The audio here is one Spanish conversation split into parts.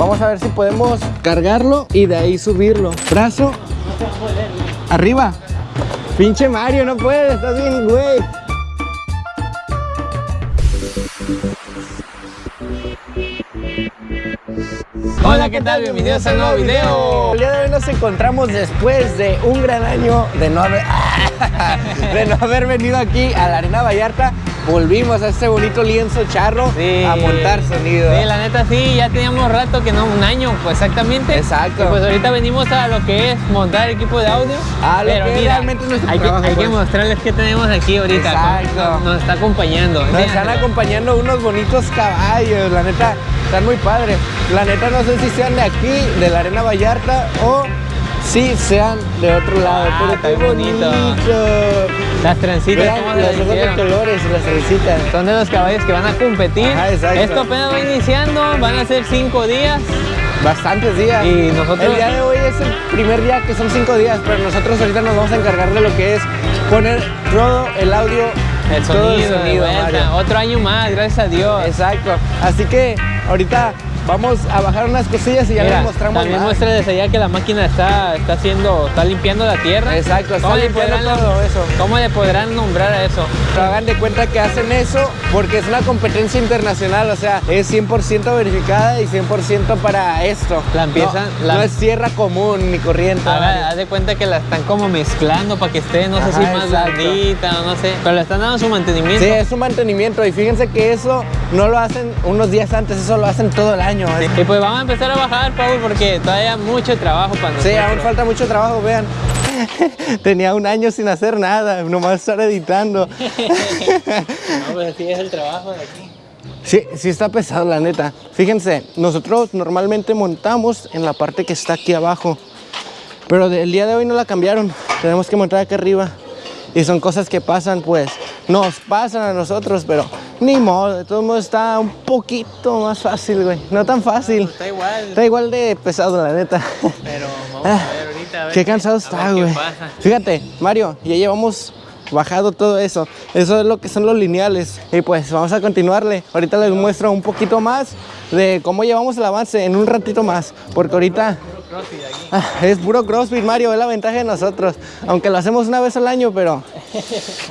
Vamos a ver si podemos cargarlo y de ahí subirlo. Brazo. Arriba. Pinche Mario, no puedes, estás bien, güey. Hola, ¿qué tal? Bienvenidos a un nuevo video. El día de hoy nos encontramos después de un gran año de no haber, de no haber venido aquí a la Arena Vallarta. Volvimos a este bonito lienzo charro Sí. a montar sonido. Sí, la neta sí, ya teníamos rato que no, un año pues exactamente. Exacto. Y pues ahorita venimos a lo que es montar equipo de audio. A lo Pero que mira, realmente es hay, que, trabajo, hay que pues. mostrarles qué tenemos aquí ahorita. Exacto. Nos, nos está acompañando. Nos están acompañando unos bonitos caballos, la neta, están muy padres. La neta no sé si sean de aquí, de la Arena Vallarta, o si sean de otro lado. Ah, pero qué bonito. bonito. Las trencitas, Vean ¿cómo se los las ojos de colores, las trencitas. Son de los caballos que van a competir. Ajá, exacto. Esto apenas va iniciando, van a ser cinco días. Bastantes días. Y nosotros- El día de hoy es el primer día que son cinco días, pero nosotros ahorita nos vamos a encargar de lo que es poner todo el audio, El todo sonido, el de sonido, vuelta. Mario. Otro año más, gracias a Dios. Exacto. Así que ahorita vamos a bajar unas cosillas y ya Mira, les mostramos También más. muéstrales allá que la máquina está, está haciendo, está limpiando la tierra. Exacto, está ¿Cómo le limpiando todo eso. ¿Cómo le podrán nombrar a eso? Pero hagan de cuenta que hacen eso porque es una competencia internacional, o sea, es 100% verificada y 100% para esto. La empiezan- No, la- no es tierra común ni corriente. Mario. haz de cuenta que la están como mezclando para que esté, no sé si más blandita o no sé. Pero le están dando su mantenimiento. Sí, es un mantenimiento y fíjense que eso no lo hacen unos días antes, eso lo hacen todo el año. ¿eh? Y pues vamos a empezar a bajar, Paul, porque todavía hay mucho trabajo para nosotros. Sí, aún falta mucho trabajo, vean. Tenía un año sin hacer nada, nomás estar editando. No, pues así es el trabajo de aquí. Sí, sí está pesado, la neta. Fíjense, nosotros normalmente montamos en la parte que está aquí abajo. Pero del día de hoy no la cambiaron. Tenemos que montar aquí arriba. Y son cosas que pasan, pues. Nos pasan a nosotros, pero ni modo. De todos modos está un poquito más fácil, güey. No tan fácil. Está igual, Está igual de pesado, la neta. pero vamos a ver ahorita. A ver Qué cansado a está, qué güey. Fíjate, Mario, ya llevamos bajado todo eso. Eso es lo que son los lineales. Y pues vamos a continuarle. Ahorita les muestro un poquito más de cómo llevamos el avance en un ratito más. Porque ahorita CrossFit aquí. es puro CrossFit, Mario. Es la ventaja de nosotros. Aunque lo hacemos una vez al año, pero...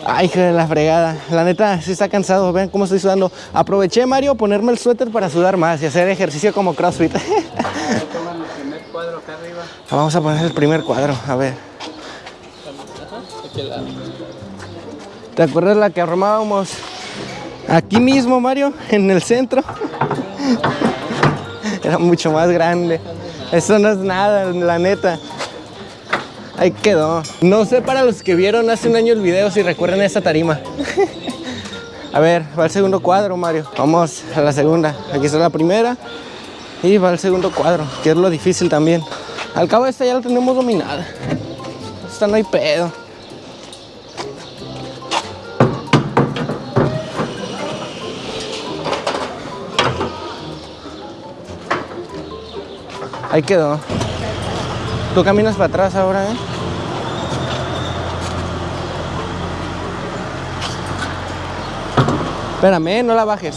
Ay, hijo de la fregada. La neta, sí está cansado. Vean cómo estoy sudando. Aproveché, Mario, ponerme el suéter para sudar más y hacer ejercicio como CrossFit. El primer cuadro acá arriba. Vamos a poner el primer cuadro, a ver. ¿Te acuerdas la que armábamos aquí mismo, Mario? En el centro. Era mucho más grande. Eso no es nada, la neta. Ahí quedó. No sé para los que vieron hace un año el video si recuerdan esa tarima. A ver, va el segundo cuadro, Mario. Vamos a la segunda. Aquí está la primera. Y va el segundo cuadro, que es lo difícil también. Al cabo esta ya la tenemos dominada. Esta no hay pedo. Ahí quedó. Tú caminas para atrás ahora, ¿eh? Espérame, no la bajes.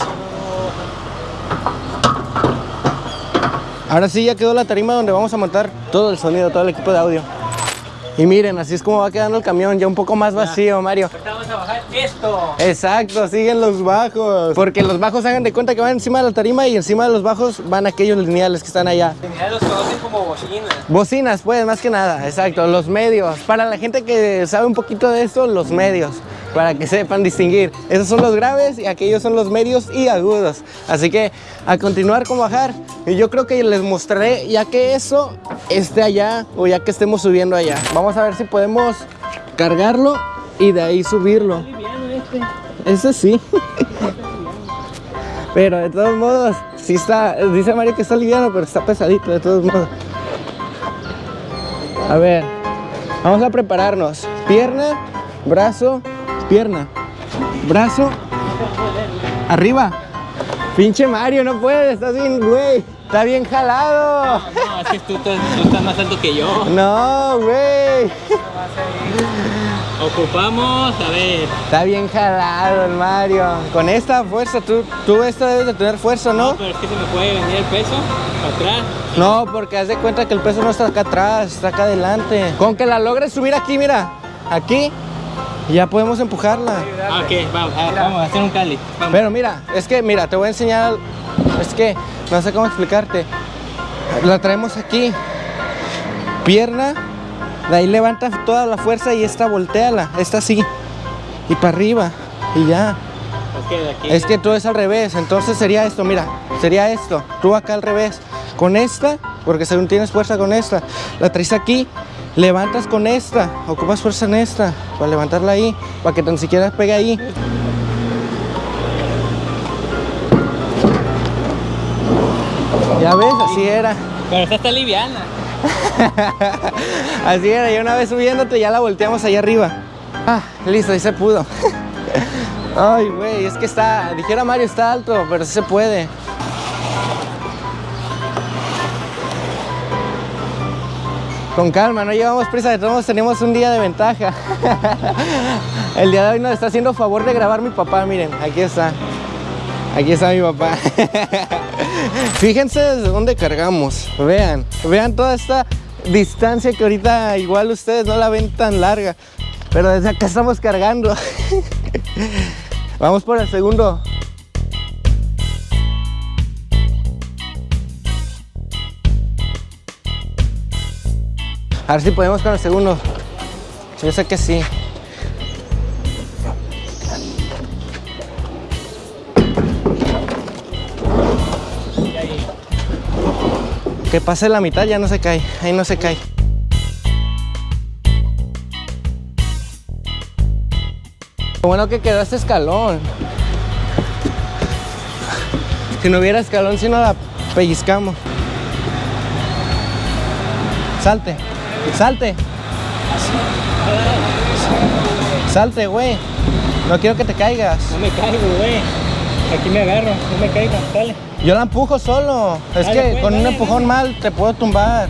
Ahora sí ya quedó la tarima donde vamos a montar todo el sonido, todo el equipo de audio. Y miren, así es como va quedando el camión, ya un poco más vacío, Mario. Ahorita vamos a bajar esto. Exacto, siguen los bajos. Porque los bajos hagan de cuenta que van encima de la tarima y encima de los bajos van aquellos lineales que están allá. Ya los conocen como bocinas. Bocinas, pues, más que nada, exacto, los medios. Para la gente que sabe un poquito de esto, los medios, para que sepan distinguir. Esos son los graves y aquellos son los medios y agudos. Así que a continuar con bajar, yo creo que les mostraré ya que eso esté allá o ya que estemos subiendo allá. Vamos a ver si podemos cargarlo y de ahí subirlo. Eso sí. Pero de todos modos, sí está, dice Mario que está liviano, pero está pesadito de todos modos. A ver, vamos a prepararnos. Pierna, brazo, pierna. Brazo, arriba. Pinche Mario, no puedes, estás bien, güey. Está bien jalado. No, es que tú, tú- tú estás más alto que yo. No, güey. Ocupamos, a ver. Está bien jalado el Mario. Con esta fuerza, tú, tú esta debes de tener fuerza, No, ¿no? pero es que se me puede venir el peso para atrás. No, porque haz de cuenta que el peso no está acá atrás, está acá adelante. Con que la logres subir aquí, mira, aquí, ya podemos empujarla. Ah, ok, vamos, a, vamos a hacer un cali. Vamos. Pero mira, es que, mira, te voy a enseñar, es que, no sé cómo explicarte. La traemos aquí, pierna, de ahí levanta toda la fuerza y esta volteala, esta así, y para arriba, y ya. Es que de aquí. Es que todo es al revés, entonces sería esto, mira, sería esto, tú acá al revés, con esta, porque según tienes fuerza con esta, la traes aquí, levantas con esta, ocupas fuerza en esta, para levantarla ahí, para que tan siquiera pegue ahí. Ya ves, así era, Pero esta está liviana. así era, y una vez subiéndote ya la volteamos allá arriba. Ah, listo, ahí se pudo. Ay, güey, es que está, dijera Mario, está alto, pero sí se puede. Con calma, no llevamos prisa, todos tenemos un día de ventaja. El día de hoy nos está haciendo favor de grabar mi papá, miren, aquí está. Aquí está mi papá. Fíjense desde dónde cargamos. Vean, vean toda esta distancia que ahorita igual ustedes no la ven tan larga. Pero desde acá estamos cargando. Vamos por el segundo. A ver si podemos con el segundo. Yo sé que sí. Que pase la mitad ya no se cae. Ahí no se cae. Bueno que quedó este escalón. Si no hubiera escalón, si no la pellizcamos. Salte, salte. Salte, güey. No quiero que te caigas. No me caigo, güey. Aquí me agarro, no me caigo. Dale. Yo la empujo solo. Es Dale, que pues, con un dale, empujón dale. mal te puedo tumbar.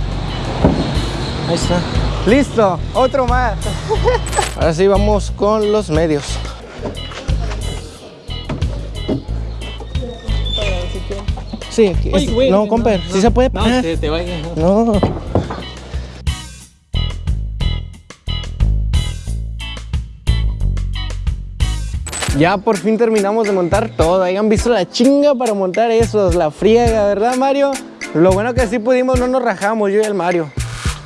Ahí está. Listo, otro más. Ahora sí vamos con los medios. Sí, Ay, es- güey, no, comper, sí se puede No, parar. te, te vaya. no. No. Ya por fin terminamos de montar todo. Hayan visto la chinga para montar esos, la friega, ¿verdad, Mario? Lo bueno que sí pudimos, no nos rajamos yo y el Mario.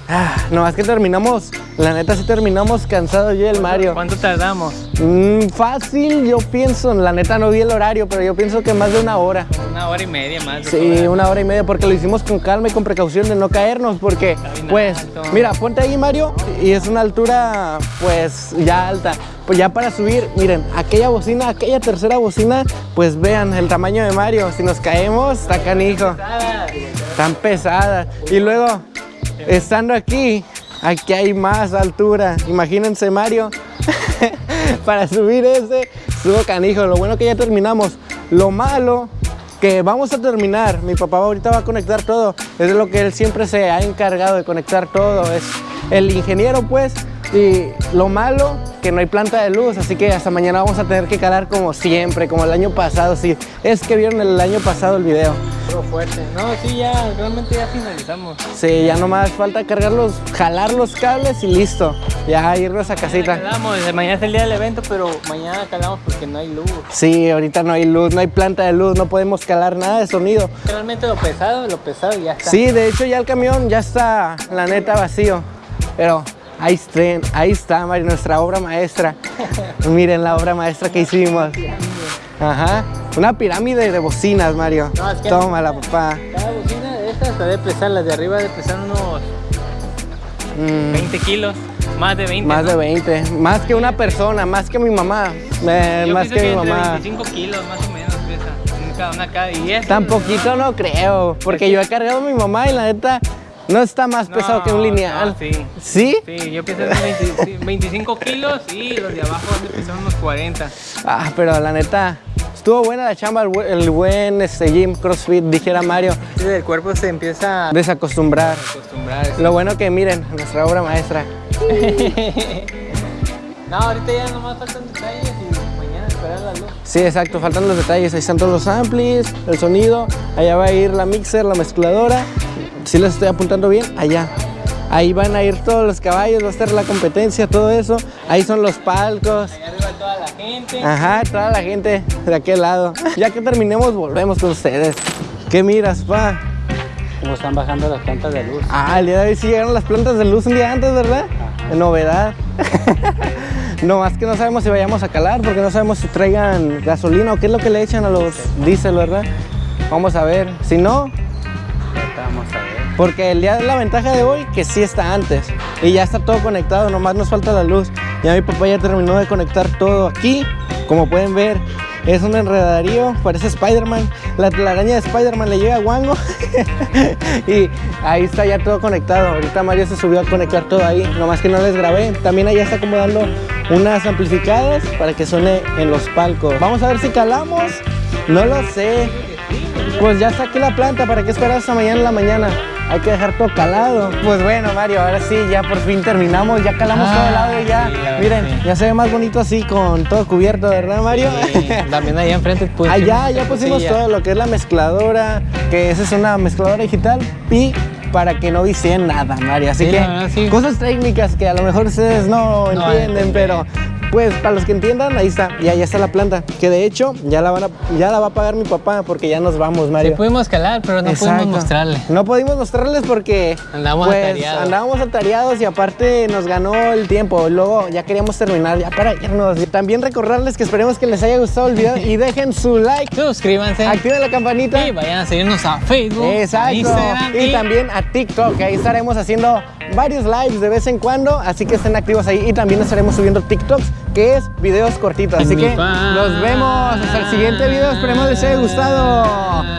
Ah, nomás que terminamos, la neta sí terminamos cansados yo y el Mario. ¿Cuánto tardamos? Mm, fácil, yo pienso, la neta no vi el horario, pero yo pienso que más de una hora. Una hora y media más. de Sí, hora. una hora y media porque lo hicimos con calma y con precaución de no caernos porque pues mira, ponte ahí Mario y es una altura pues ya alta. Pues ya para subir, miren, aquella bocina, aquella tercera bocina, pues vean el tamaño de Mario, si nos caemos, está canijo, tan pesada. Y luego, estando aquí, aquí hay más altura. Imagínense Mario, para subir ese, estuvo canijo. Lo bueno que ya terminamos. Lo malo que vamos a terminar. Mi papá ahorita va a conectar todo. Es lo que él siempre se ha encargado de conectar todo. Es el ingeniero, pues. Y lo malo, que no hay planta de luz, así que hasta mañana vamos a tener que calar como siempre, como el año pasado. Sí, es que vieron el año pasado el video. Estuvo fuerte. No, sí, ya, realmente ya finalizamos. Sí, ya nomás falta cargarlos, jalar los cables y listo. Ya irnos a casita. Calamos, mañana es el día del evento, pero mañana calamos porque no hay luz. Sí, ahorita no hay luz, no hay planta de luz, no podemos calar nada de sonido. Realmente lo pesado, lo pesado ya está. Sí, de hecho ya el camión ya está, la neta, vacío. Pero ahí está, ahí está, Mari, nuestra obra maestra. Miren la obra maestra que hicimos. Ajá. Una pirámide de bocinas, Mario. No, es que- Tómala, papá. Cada bocina de estas debe pesar, las de arriba debe pesar unos Mm, 20 kilos. Más de 20. más ¿no? de 20. Más que una persona, más que mi mamá. Eh, Yo más que, mi mamá. 25 kilos más o menos pesa. una cada. Y esto, Tan poquito no creo. Porque yo he cargado a mi mamá y la neta no está más No, pesado que un lineal. no, sí. ¿Sí? Sí, yo pienso en 20 sí, 25 kilos y los de abajo pesar unos 40. Ah, pero la neta, Estuvo buena la chamba, el, bu- el buen este, gym, CrossFit, dijera Mario. Sí, el cuerpo se empieza a Desacostumbrar. acostumbrar. Lo bueno que miren, nuestra obra maestra. No, ahorita ya nomás faltan detalles y mañana esperar la luz. Sí, exacto, faltan los detalles. Ahí están todos los amplis, el sonido. Allá va a ir la mixer, la mezcladora. Si les estoy apuntando bien, allá. Ahí van a ir todos los caballos, va a estar la competencia, todo eso. Ahí son los palcos. Allá arriba toda la gente. Ajá, toda la gente de aquel lado. Ya que terminemos, volvemos con ustedes. ¿Qué miras, pa? Como están bajando las plantas de luz. Ah, el día de hoy sí llegaron las plantas de luz un día antes, ¿verdad? Novedad. no más que no sabemos si vayamos a calar, porque no sabemos si traigan gasolina o qué es lo que le echan a los diésel, ¿verdad? Vamos a ver. Si no, porque el día de la ventaja de hoy que sí está antes y ya está todo conectado, nomás nos falta la luz. Ya mi papá ya terminó de conectar todo aquí, como pueden ver. Es un enredarío, parece Spider-Man. La telaraña de Spider-Man le llega a Wango. y ahí está ya todo conectado. Ahorita Mario se subió a conectar todo ahí, nomás que no les grabé. También allá está acomodando unas amplificadas para que suene en los palcos. Vamos a ver si calamos. No lo sé. Pues ya saqué la planta, ¿para qué esperar hasta mañana en la mañana? Hay que dejar todo calado. Pues bueno, Mario, ahora sí, ya por fin terminamos, ya calamos Ah, todo el lado y ya. sí, la verdad, Miren, sí. ya se ve más bonito así con todo cubierto, ¿verdad, Mario? También allá enfrente pues. Allá ya pusimos ya. todo lo que es la mezcladora, que esa es una mezcladora digital y para que no vicien nada, Mario. Así Sí, que verdad, sí. cosas técnicas que a lo mejor ustedes no, No entienden, pero pues para los que entiendan, ahí está, ya, ya está la planta. Que de hecho ya la, van a, ya la va a pagar mi papá porque ya nos vamos, Sí Mario. pudimos calar, pero no Exacto. pudimos mostrarle. No pudimos mostrarles porque Andábamos pues, atareados. andábamos atareados y aparte nos ganó el tiempo. Luego ya queríamos terminar ya para irnos. Y también recordarles que esperemos que les haya gustado el video y dejen su like, Suscríbanse. activen la campanita. Y vayan a seguirnos a Facebook, a Exacto. Instagram Y también a TikTok, que ahí estaremos haciendo varios lives de vez en cuando, así que estén activos ahí. Y también estaremos subiendo TikToks, que es videos cortitos. Así que nos vemos hasta el siguiente video. Esperemos les haya gustado.